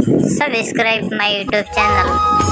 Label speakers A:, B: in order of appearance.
A: subscribe my youtube channel.